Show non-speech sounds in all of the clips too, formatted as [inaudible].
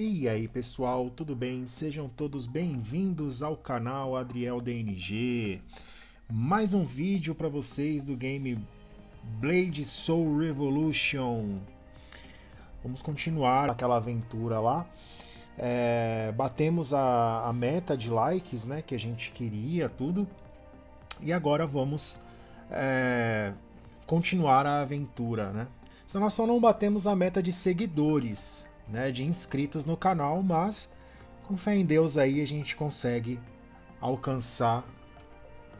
E aí pessoal, tudo bem? Sejam todos bem-vindos ao canal Adriel DNG. Mais um vídeo para vocês do game Blade Soul Revolution. Vamos continuar aquela aventura lá. É, batemos a, a, meta de likes né, que a gente queria, tudo. E agora vamos é, continuar a aventura. Né? Só nós só não batemos a meta de seguidores né, de inscritos no canal, mas com fé em Deus aí a gente consegue alcançar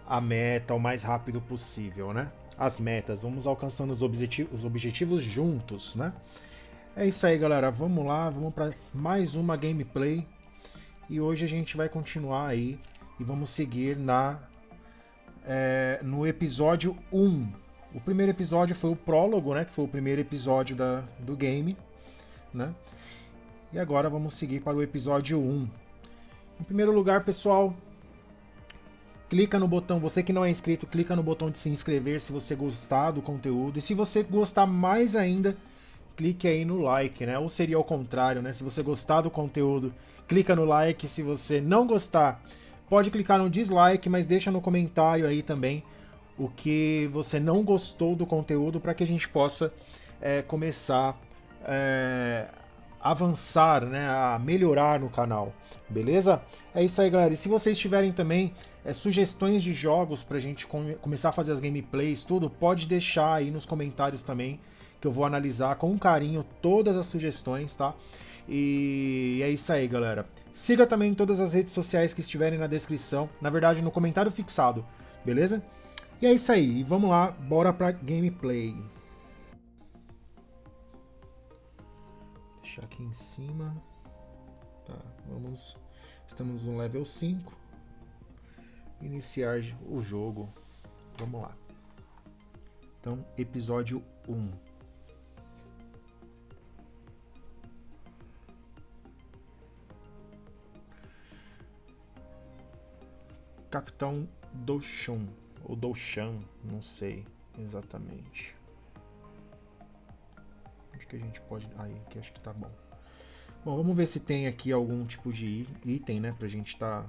a meta o mais rápido possível, né? As metas, vamos alcançando os, objetivos, os objetivos juntos, né? É isso aí, galera. Vamos lá, vamos para mais uma gameplay. E hoje a gente vai continuar aí e vamos seguir na é, no episódio 1. O primeiro episódio foi o prólogo, né? Que foi o primeiro episódio da, do game, né? E agora vamos seguir para o episódio 1. Em primeiro lugar, pessoal, clica no botão, você que não é inscrito, clica no botão de se inscrever se você gostar do conteúdo. E se você gostar mais ainda, clique aí no like, né? Ou seria ao contrário, né? Se você gostar do conteúdo, clica no like. Se você não gostar, pode clicar no dislike, mas deixa no comentário aí também o que você não gostou do conteúdo para que a gente possa é, começar é, avançar, né, a melhorar no canal, beleza? É isso aí, galera. E se vocês tiverem também é, sugestões de jogos pra gente come começar a fazer as gameplays, tudo, pode deixar aí nos comentários também, que eu vou analisar com carinho todas as sugestões, tá? E é isso aí, galera. Siga também todas as redes sociais que estiverem na descrição, na verdade no comentário fixado, beleza? E é isso aí, vamos lá, bora pra gameplay. Deixar aqui em cima. Tá, vamos. Estamos no level 5. Iniciar o jogo. Vamos lá. Então, episódio 1. Capitão Douchun, ou Douchan, não sei exatamente que a gente pode... Aí, aqui acho que tá bom. Bom, vamos ver se tem aqui algum tipo de item, né? Pra gente tá...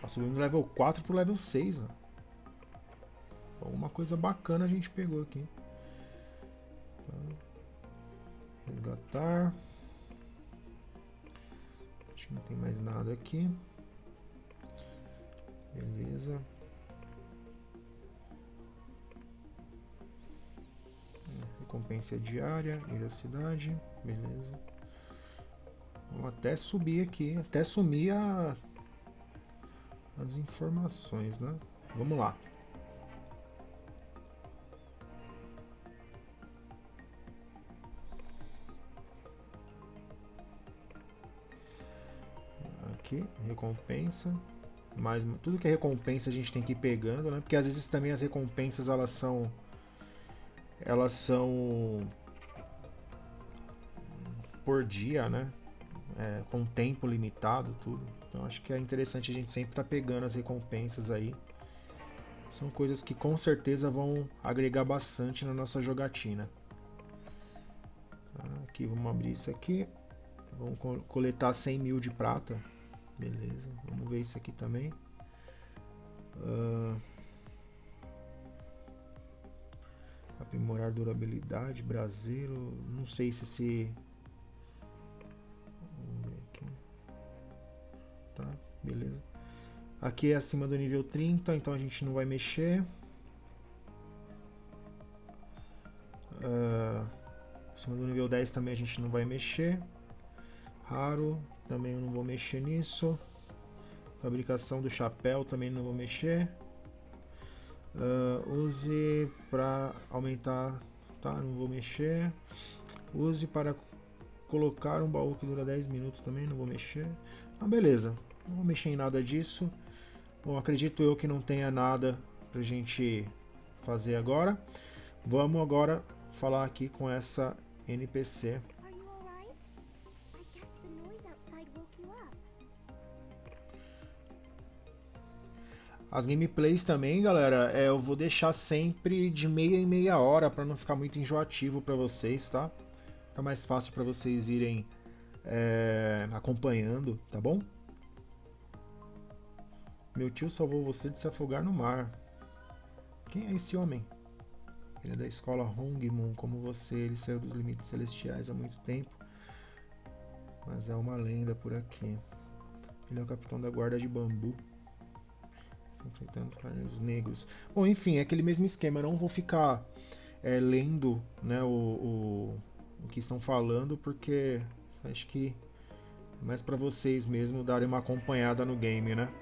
Tá subindo do level 4 pro level 6, ó. Uma coisa bacana a gente pegou aqui. Tá. Resgatar. Acho que não tem mais nada aqui. Beleza. Recompensa diária, ir à cidade, beleza. Vamos até subir aqui, até sumir a, as informações, né? Vamos lá. Aqui, recompensa. Mas tudo que é recompensa a gente tem que ir pegando, né? Porque às vezes também as recompensas elas são elas são por dia, né? É, com tempo limitado, tudo. Então acho que é interessante a gente sempre estar tá pegando as recompensas aí. São coisas que com certeza vão agregar bastante na nossa jogatina. Tá, aqui, vamos abrir isso aqui. Vamos coletar 100 mil de prata. Beleza, vamos ver isso aqui também. Uh, Aprimorar durabilidade, braseiro. Não sei se esse. Vamos ver aqui. Tá, beleza. Aqui é acima do nível 30, então a gente não vai mexer. Uh, acima do nível 10 também a gente não vai mexer. Raro, também eu não vou mexer nisso. Fabricação do chapéu também não vou mexer. Uh, use para aumentar, tá? Não vou mexer. Use para colocar um baú que dura 10 minutos também, não vou mexer. Ah, beleza, não vou mexer em nada disso. Bom, acredito eu que não tenha nada pra gente fazer agora. Vamos agora falar aqui com essa NPC. As gameplays também, galera, é, eu vou deixar sempre de meia em meia hora para não ficar muito enjoativo para vocês, tá? Fica mais fácil para vocês irem é, acompanhando, tá bom? Meu tio salvou você de se afogar no mar. Quem é esse homem? Ele é da escola Hongmoon, como você. Ele saiu dos limites celestiais há muito tempo. Mas é uma lenda por aqui. Ele é o capitão da guarda de bambu. Enfrentando os carneiros negros. Bom, enfim, é aquele mesmo esquema. Eu não vou ficar é, lendo né, o, o, o que estão falando, porque acho que é mais para vocês mesmo darem uma acompanhada no game, né?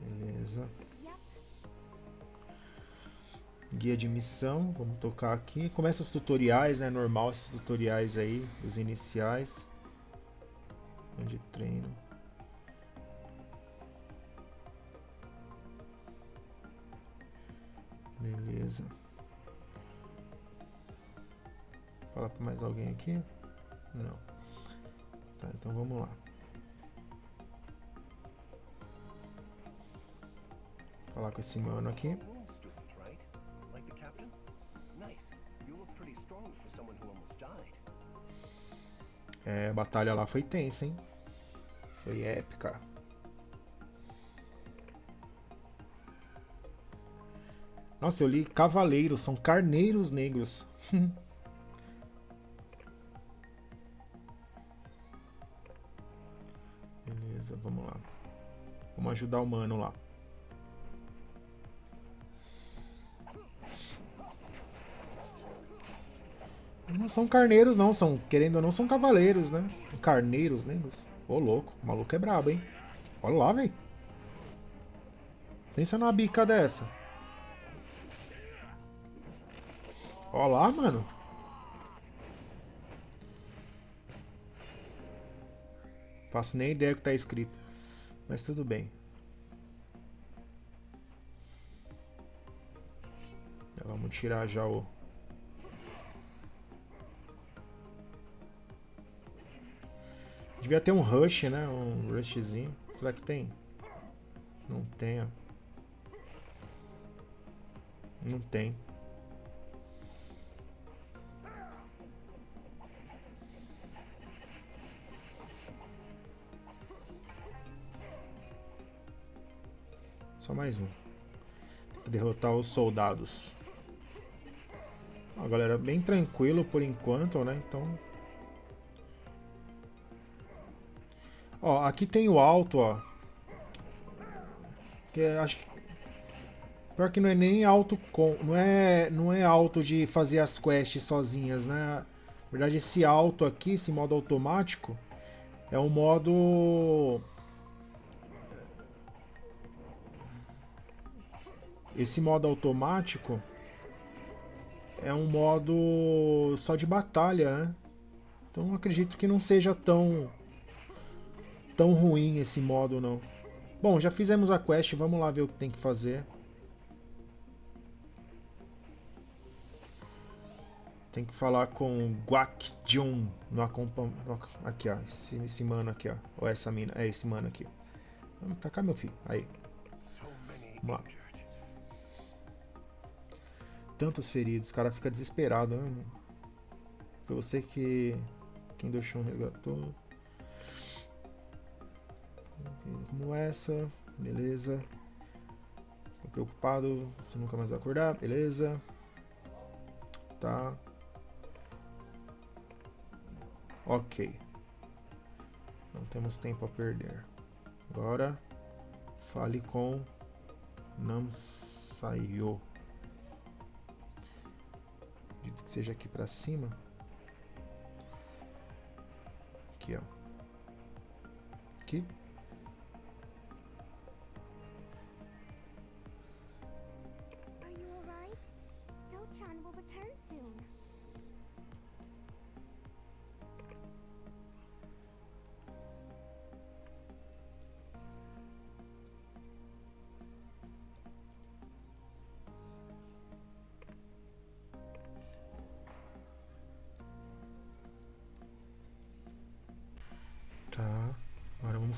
Beleza. Guia de missão, vamos tocar aqui. Começa os tutoriais, né? Normal esses tutoriais aí, os iniciais. De treino. Beleza. Falar para mais alguém aqui? Não. Tá, então vamos lá. Falar com esse mano aqui. É, a batalha lá foi tensa, hein? Foi épica. Nossa, eu li cavaleiros, são carneiros negros. [laughs] Beleza, vamos lá. Vamos ajudar o mano lá. Não são carneiros, não. São, querendo ou não, são cavaleiros, né? Carneiros, negros. Ô, louco. O maluco é brabo, hein? Olha lá, velho. Pensa numa bica dessa. Olha lá, mano. Faço nem ideia do que tá escrito. Mas tudo bem. Vamos tirar já o... Devia ter um rush, né? Um rushzinho. Será que tem? Não tem, ó. Não tem. Só mais um. Tem que derrotar os soldados. Ó, galera, bem tranquilo por enquanto, né? Então Ó, aqui tem o alto, ó. Que é, acho que... Pior que não é nem alto com... Não é, não é alto de fazer as quests sozinhas, né? Na verdade, esse alto aqui, esse modo automático, é um modo... Esse modo automático é um modo só de batalha, né? Então acredito que não seja tão tão ruim esse modo, não. Bom, já fizemos a quest, vamos lá ver o que tem que fazer. Tem que falar com Guak Jun no acompanhamento. Aqui, ó. Esse, esse mano aqui, ó. Ou essa mina. É esse mano aqui. Vamos pra cá, meu filho. Aí. Vamos lá. Tantos feridos. O cara fica desesperado, né? Foi você que... Quem um resgatou como essa, beleza. Tô preocupado, você nunca mais vai acordar, beleza. Tá. Ok. Não temos tempo a perder. Agora, fale com Namsayo. Seja aqui pra cima. Aqui, ó. Aqui.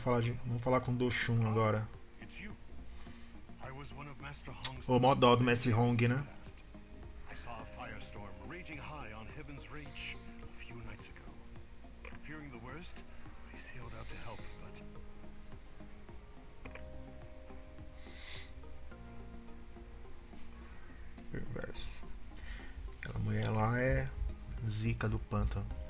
Falar, de, vamos falar com Doshun agora. O mó dó do Mestre Hong, né? Perverso. Aquela mulher lá é zica do pântano.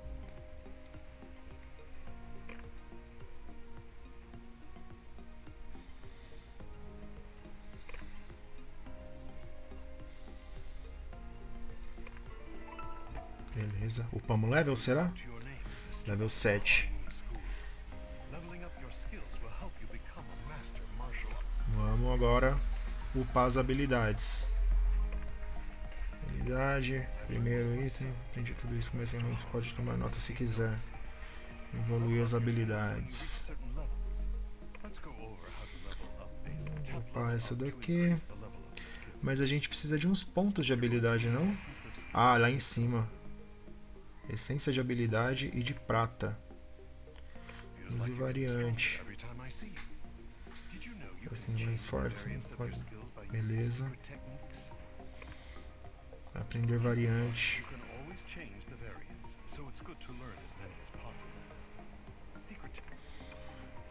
Beleza. Upamos level, será? Level 7. Vamos agora upar as habilidades. Habilidade, primeiro item. Aprendi tudo isso, a você pode tomar nota se quiser. Evoluir as habilidades. Upar essa daqui. Mas a gente precisa de uns pontos de habilidade, não? Ah, lá em cima. Essência de habilidade e de prata. Use variante. Assim, mais forte. Beleza. Aprender variante.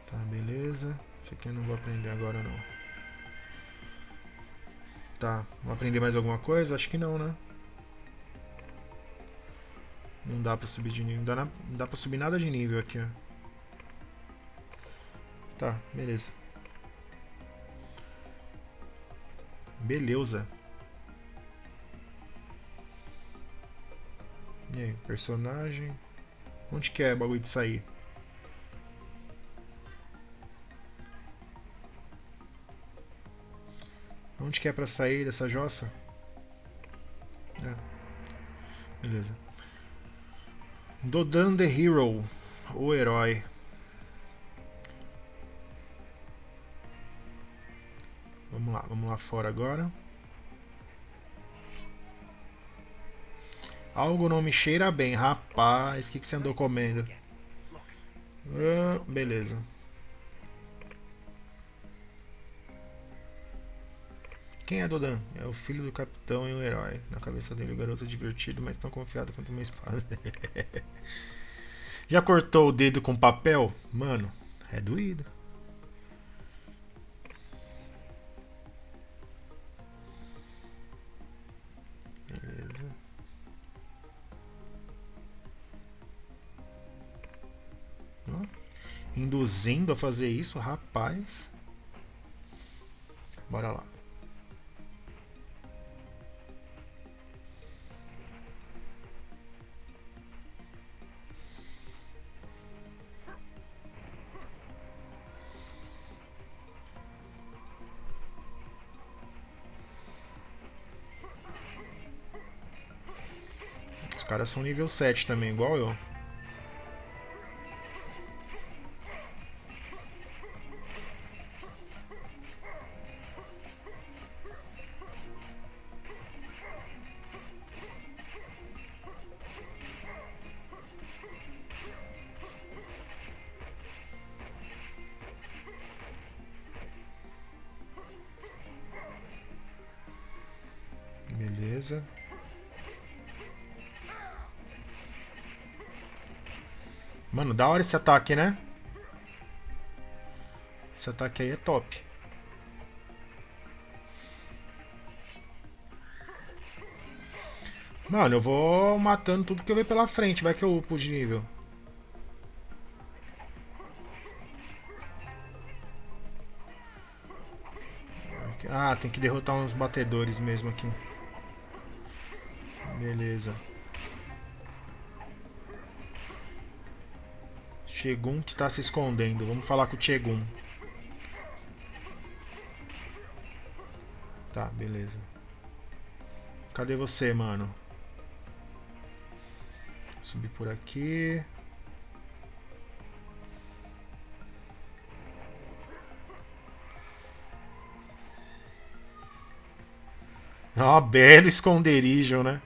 Tá, beleza. Isso aqui eu não vou aprender agora não. Tá, vou aprender mais alguma coisa? Acho que não, né? Não dá pra subir de nível. Não dá, na, não dá pra subir nada de nível aqui, ó. Tá, beleza. Beleza. E aí, personagem. Onde que é o bagulho de sair? Onde que é pra sair dessa jossa? É. Beleza. Dodan the Hero, o herói. Vamos lá, vamos lá fora agora. Algo não me cheira bem, rapaz. O que, que você andou comendo? Ah, beleza. Quem é Dodan? É o filho do capitão e o herói. Na cabeça dele, o garoto é divertido, mas tão confiado quanto uma espada. [laughs] Já cortou o dedo com papel? Mano, é doído. Beleza. Induzindo a fazer isso, rapaz. Bora lá. Caras são nível 7 também, igual eu. Da hora esse ataque, né? Esse ataque aí é top. Mano, eu vou matando tudo que eu ver pela frente. Vai que eu upo de nível. Ah, tem que derrotar uns batedores mesmo aqui. Beleza. Chegun que tá se escondendo. Vamos falar com o Chegun. Tá, beleza. Cadê você, mano? Subir por aqui. Ó, oh, belo esconderijo, né?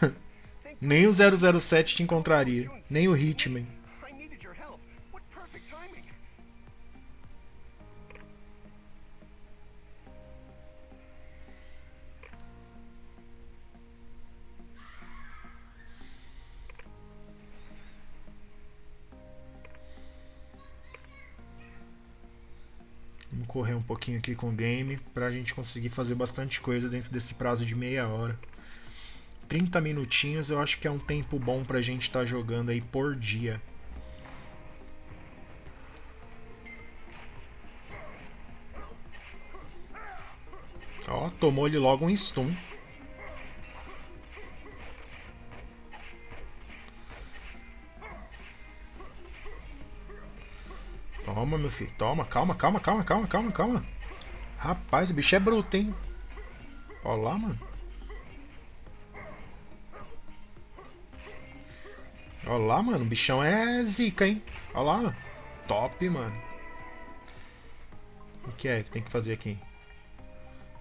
[laughs] Nem o 007 te encontraria. Nem o Hitman. Pouquinho aqui com o game pra gente conseguir fazer bastante coisa dentro desse prazo de meia hora. 30 minutinhos eu acho que é um tempo bom pra gente estar tá jogando aí por dia. Ó, tomou ele logo um stun. Filho. Toma. Calma, calma, calma, calma, calma, calma. Rapaz, o bicho é bruto, hein? Olha lá, mano. Olha lá, mano. O bichão é zica, hein? Olha lá. Top, mano. O que é que tem que fazer aqui?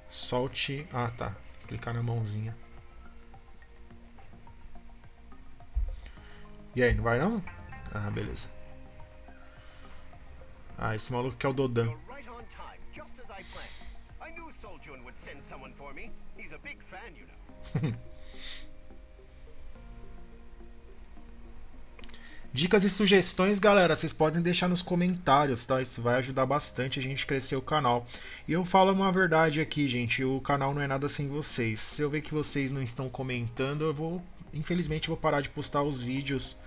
Solte. Ah, tá. Clicar na mãozinha. E aí, não vai não? Ah, beleza. Ah, esse maluco que é o Dodan. [laughs] Dicas e sugestões, galera, vocês podem deixar nos comentários, tá? Isso vai ajudar bastante a gente crescer o canal. E eu falo uma verdade aqui, gente, o canal não é nada sem vocês. Se eu ver que vocês não estão comentando, eu vou, infelizmente, vou parar de postar os vídeos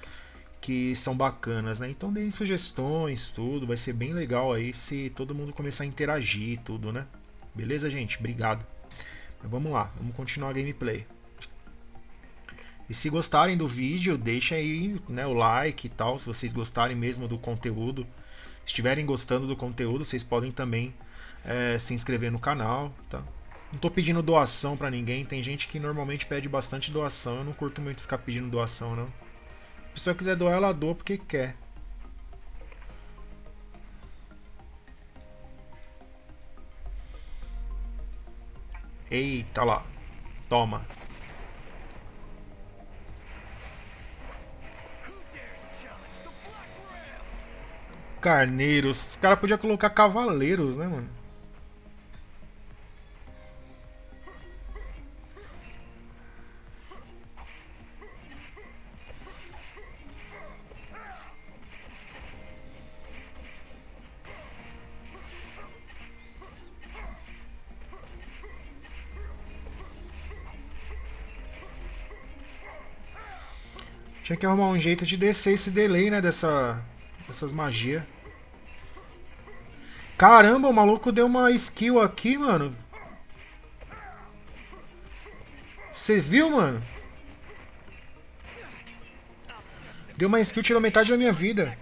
que são bacanas, né? Então deem sugestões, tudo, vai ser bem legal aí se todo mundo começar a interagir, tudo, né? Beleza, gente? Obrigado. Mas vamos lá, vamos continuar a gameplay. E se gostarem do vídeo, deixem aí né, o like e tal, se vocês gostarem mesmo do conteúdo. Se estiverem gostando do conteúdo, vocês podem também é, se inscrever no canal, tá? Não tô pedindo doação para ninguém, tem gente que normalmente pede bastante doação, eu não curto muito ficar pedindo doação, não. Pessoa quiser doar, ela doa porque quer. Eita lá. Toma. Carneiros. Os caras podiam colocar cavaleiros, né, mano? Tinha que arrumar um jeito de descer esse delay, né, dessa, dessas magias. Caramba, o maluco deu uma skill aqui, mano. Você viu, mano? Deu uma skill, tirou metade da minha vida.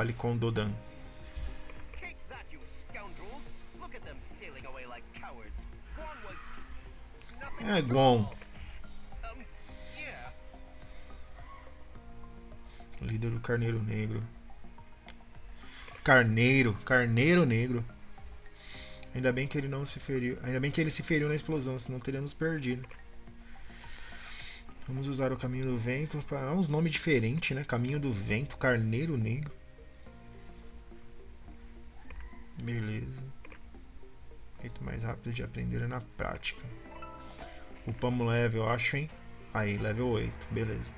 Fale com Dodan. É, Gon. Líder do Carneiro Negro. Carneiro, Carneiro Negro. Ainda bem que ele não se feriu. Ainda bem que ele se feriu na explosão, senão teríamos perdido. Vamos usar o caminho do vento para uns nomes diferentes, né? Caminho do vento, carneiro negro. Beleza. Jeito mais rápido de aprender é na prática. Upamos level, eu acho, hein? Aí, level 8, beleza.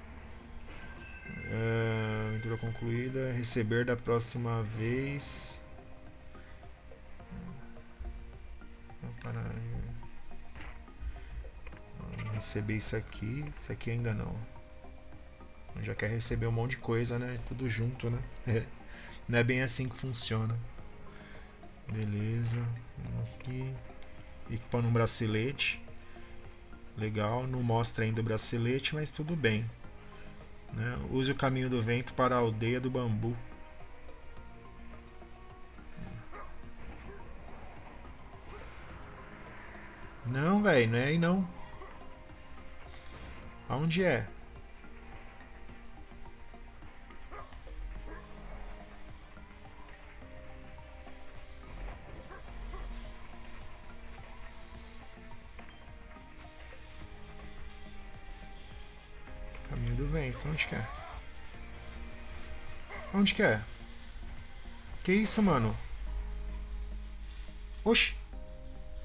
Aventura concluída. Receber da próxima vez. Receber isso aqui, isso aqui ainda não. Já quer receber um monte de coisa, né? Tudo junto, né? [laughs] não é bem assim que funciona. Beleza. Aqui. Equipando um bracelete. Legal. Não mostra ainda o bracelete, mas tudo bem. Né? Use o caminho do vento para a aldeia do bambu. Não, velho, não é aí não. Aonde é? Vento, onde que é? Onde que é? Que isso, mano? Oxi.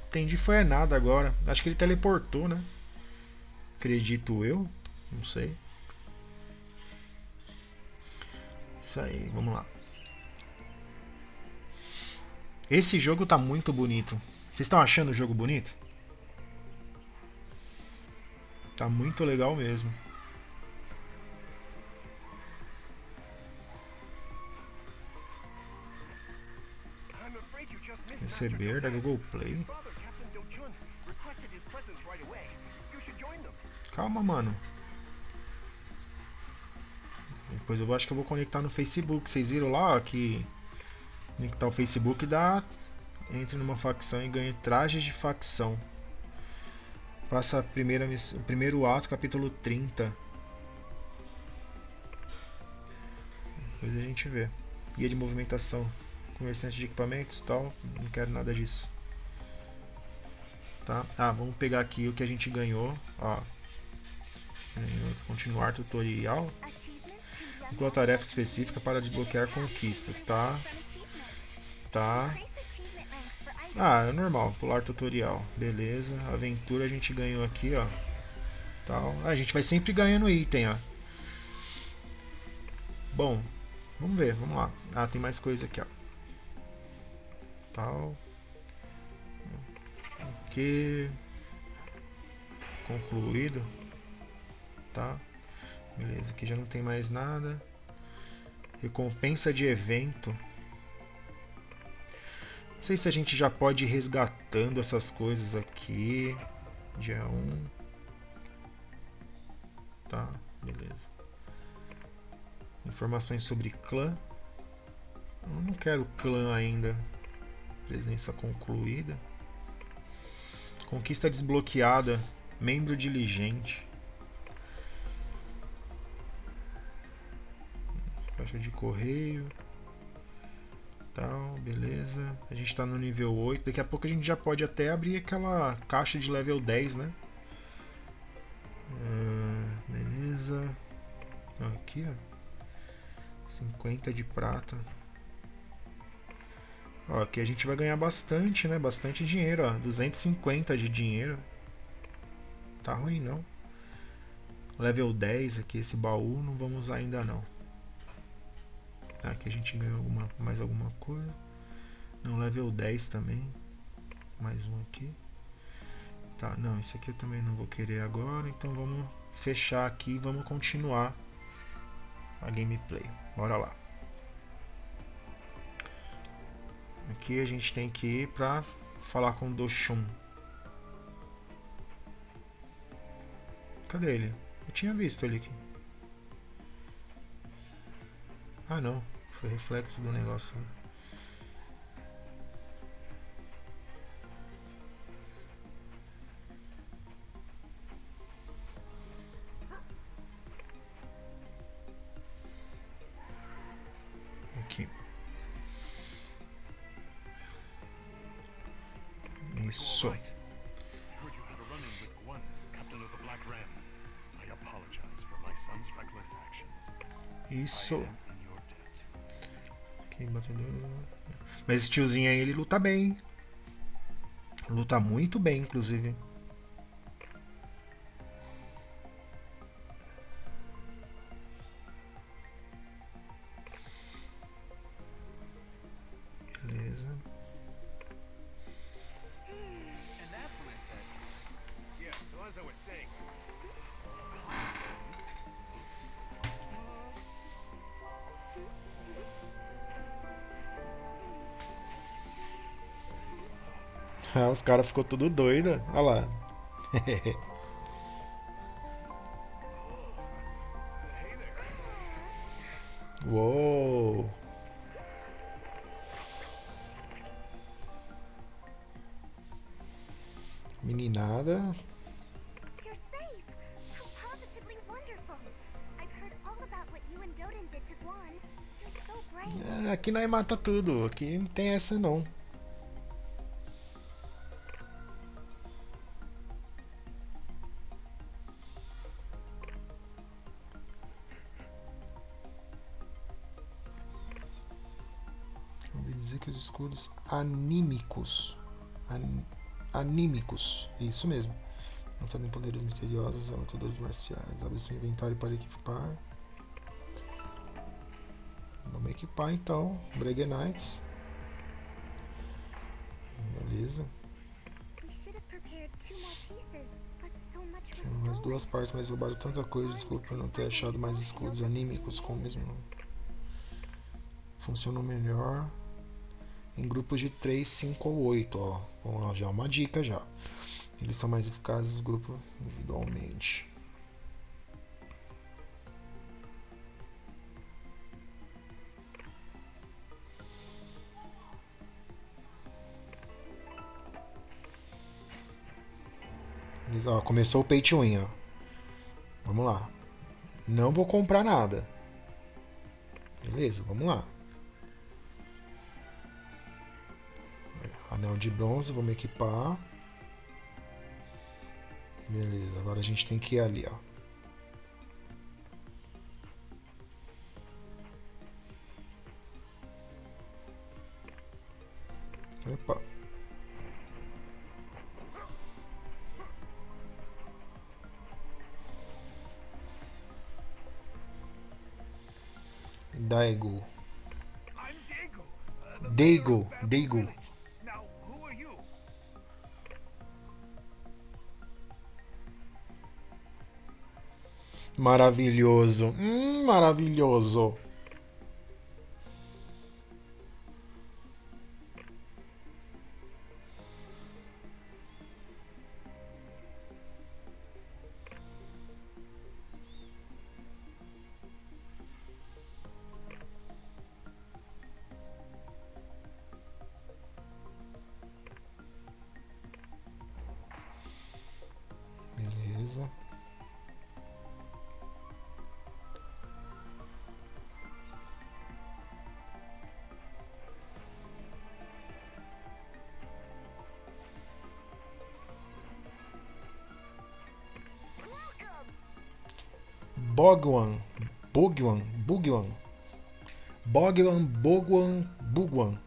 Entendi, foi nada agora. Acho que ele teleportou, né? Acredito eu. Não sei. Isso aí, vamos lá. Esse jogo tá muito bonito. Vocês estão achando o jogo bonito? Tá muito legal mesmo. Receber da Google Play. Calma, mano. Depois eu acho que eu vou conectar no Facebook. Vocês viram lá que conectar o Facebook dá entre numa facção e ganha trajes de facção. Faça a primeira o primeiro ato, capítulo 30. Depois a gente vê. Guia de movimentação. Comerciante de equipamentos tal. Não quero nada disso. Tá? Ah, vamos pegar aqui o que a gente ganhou. Ó. Continuar tutorial. Igual tarefa específica para desbloquear conquistas, tá? Tá. Ah, é normal, pular tutorial. Beleza. Aventura a gente ganhou aqui, ó. Tal. Ah, a gente vai sempre ganhando item, ó. Bom, vamos ver, vamos lá. Ah, tem mais coisa aqui, ó. Tal. Ok. Concluído. Tá. Beleza, aqui já não tem mais nada. Recompensa de evento. Não sei se a gente já pode ir resgatando essas coisas aqui. Dia 1. Tá, beleza. Informações sobre clã. Eu não quero clã ainda. Presença concluída. Conquista desbloqueada. Membro diligente. Caixa de correio tal, beleza. A gente está no nível 8. Daqui a pouco a gente já pode até abrir aquela caixa de level 10, né? Uh, beleza. Aqui, ó. 50 de prata. Ó, aqui a gente vai ganhar bastante, né? Bastante dinheiro, ó. 250 de dinheiro. Tá ruim, não. Level 10 aqui, esse baú, não vamos usar ainda não. Aqui a gente ganhou alguma, mais alguma coisa. Não, level 10 também. Mais um aqui. Tá, não, esse aqui eu também não vou querer agora. Então vamos fechar aqui e vamos continuar a gameplay. Bora lá. Aqui a gente tem que ir pra falar com o Doshun. Cadê ele? Eu tinha visto ele aqui. Ah não, foi reflexo do negócio. Esse tiozinho aí, ele luta bem. Luta muito bem, inclusive. Os caras ficou tudo doido. Olha lá. [laughs] Uou. Meninada. É, aqui nós mata tudo. Aqui não tem essa não. Dizer que os escudos anímicos. An, anímicos. Isso mesmo. Lançado em poderes misteriosos, lutadores marciais. Abre seu inventário para equipar. Vamos equipar então. Brege Knights. Beleza. As duas partes, mas roubaram tanta coisa. Desculpa por não ter achado mais escudos anímicos com o mesmo nome. Funcionam melhor em grupos de 3, 5 ou 8. Ó. Lá, já uma dica já. Eles são mais eficazes grupo individualmente. Ó, começou o pay to win, ó. Vamos lá. Não vou comprar nada. Beleza, vamos lá. Anel de bronze, vamos equipar. Beleza, agora a gente tem que ir ali, ó. Opa. Daigo. Daigo. Daigo. Maravilhoso. Hum, maravilhoso. Bogwan, Bogwan, Bugwan, Bogwan, Bogwan, Bugwan.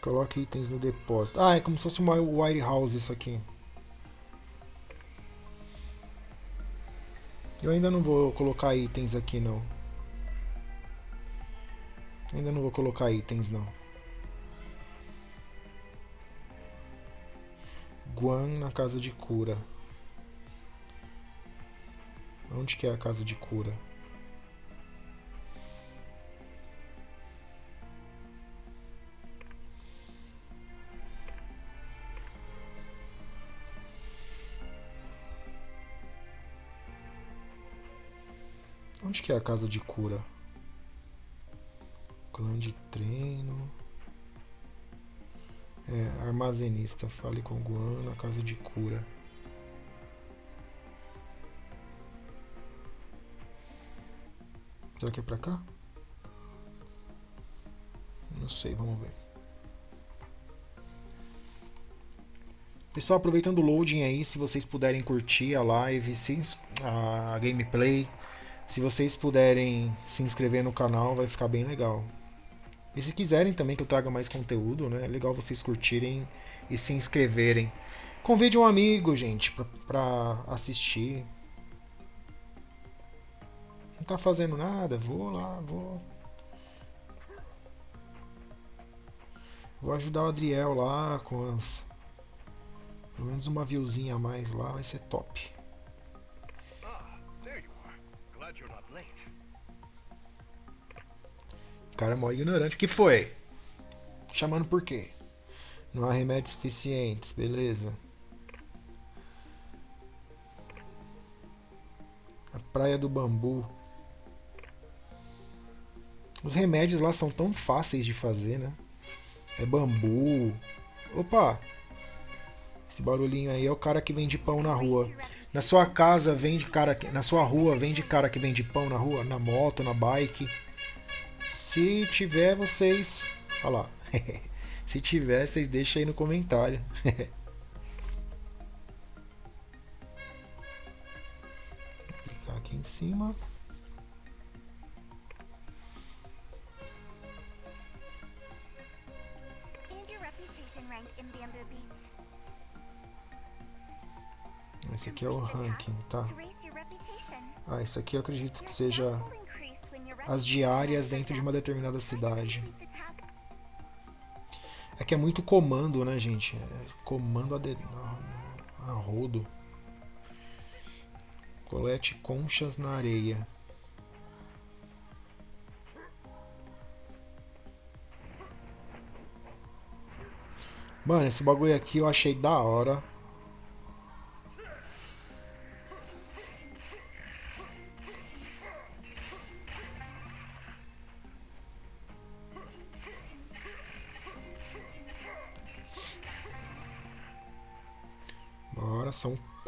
Coloque itens no depósito. Ah, é como se fosse uma White House isso aqui. Eu ainda não vou colocar itens aqui não. Ainda não vou colocar itens não. Guan na casa de cura. Onde que é a casa de cura? Onde que é a casa de cura? Clã de treino. É, armazenista, fale com Guan na casa de cura. Será que é pra cá? Não sei, vamos ver. Pessoal, aproveitando o loading aí, se vocês puderem curtir a live, a gameplay, se vocês puderem se inscrever no canal, vai ficar bem legal. E se quiserem também que eu traga mais conteúdo, né? É legal vocês curtirem e se inscreverem. Convide um amigo, gente, pra, pra assistir. Não tá fazendo nada? Vou lá, vou. Vou ajudar o Adriel lá com as. Pelo menos uma viewzinha a mais lá, vai ser top. Ah, there you are. Glad you're not late cara é mó ignorante. Que foi? Chamando por quê? Não há remédios suficientes, beleza. A Praia do Bambu. Os remédios lá são tão fáceis de fazer, né? É bambu. Opa! Esse barulhinho aí é o cara que vende pão na rua. Na sua casa vende cara, na sua rua vende cara que vende pão na rua, na moto, na bike. Se tiver, vocês. Olha lá. [laughs] Se tiver, vocês deixem aí no comentário. [laughs] Vou clicar aqui aqui em cima. Esse aqui é o ranking, tá? Ah, esse aqui eu acredito que seja as diárias dentro de uma determinada cidade. É que é muito comando, né, gente? É comando a, de... a rodo. Colete conchas na areia. Mano, esse bagulho aqui eu achei da hora.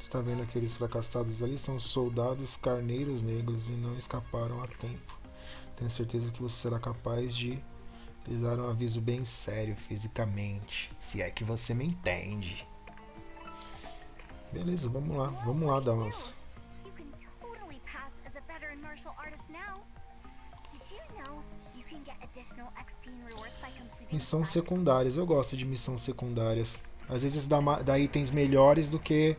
Está vendo aqueles fracassados ali? São soldados carneiros negros e não escaparam a tempo. Tenho certeza que você será capaz de lhe dar um aviso bem sério fisicamente. Se é que você me entende. Beleza, vamos lá. Vamos lá dar umas... Missões secundárias. Eu gosto de missões secundárias. Às vezes dá, dá itens melhores do que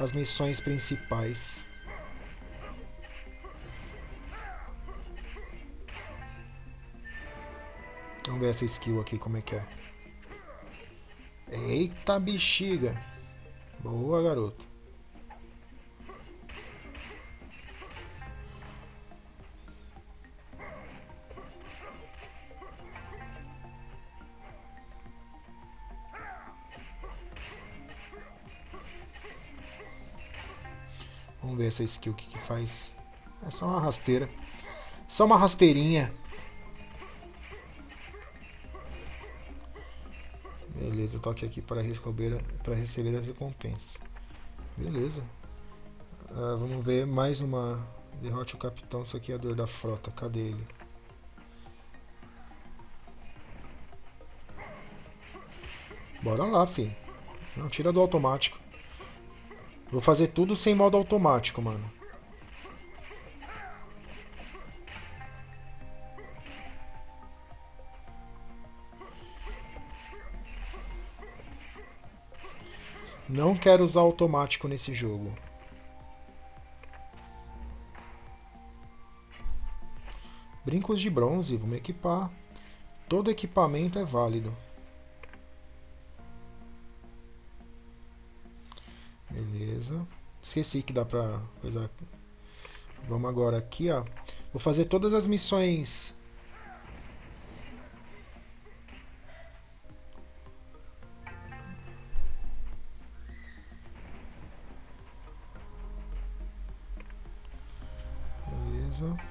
as missões principais. Vamos ver essa skill aqui, como é que é. Eita bexiga! Boa, garoto. Ver essa skill que, que faz. É só uma rasteira. Só uma rasteirinha. Beleza, toque aqui para receber, para receber as recompensas. Beleza. Ah, vamos ver mais uma. Derrote o capitão saqueador da frota. Cadê ele? Bora lá, fi. Não, tira do automático. Vou fazer tudo sem modo automático, mano. Não quero usar automático nesse jogo. Brincos de bronze, vamos equipar. Todo equipamento é válido. Esqueci que dá pra coisa. Vamos agora aqui, ó. Vou fazer todas as missões Beleza.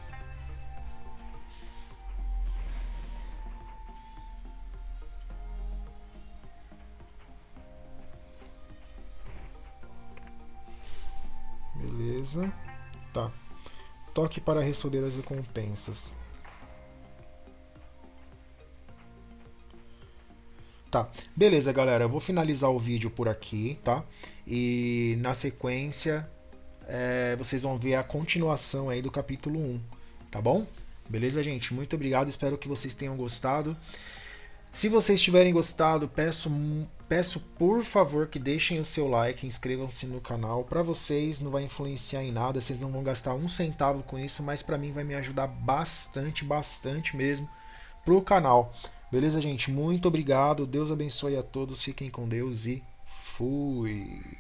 Beleza. Tá. Toque para receber as recompensas. Tá, beleza galera, eu vou finalizar o vídeo por aqui, tá? E na sequência é, vocês vão ver a continuação aí do capítulo 1, tá bom? Beleza, gente? Muito obrigado, espero que vocês tenham gostado. Se vocês tiverem gostado, peço, peço por favor que deixem o seu like, inscrevam-se no canal. Para vocês não vai influenciar em nada, vocês não vão gastar um centavo com isso, mas para mim vai me ajudar bastante, bastante mesmo pro canal. Beleza, gente? Muito obrigado, Deus abençoe a todos, fiquem com Deus e fui!